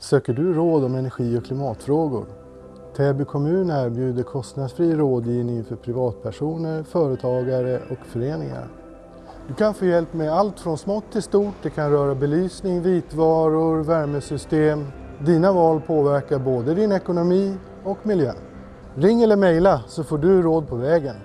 Söker du råd om energi och klimatfrågor? Täby kommun erbjuder kostnadsfri rådgivning för privatpersoner, företagare och föreningar. Du kan få hjälp med allt från smått till stort. Det kan röra belysning, vitvaror, värmesystem. Dina val påverkar både din ekonomi och miljön. Ring eller mejla så får du råd på vägen.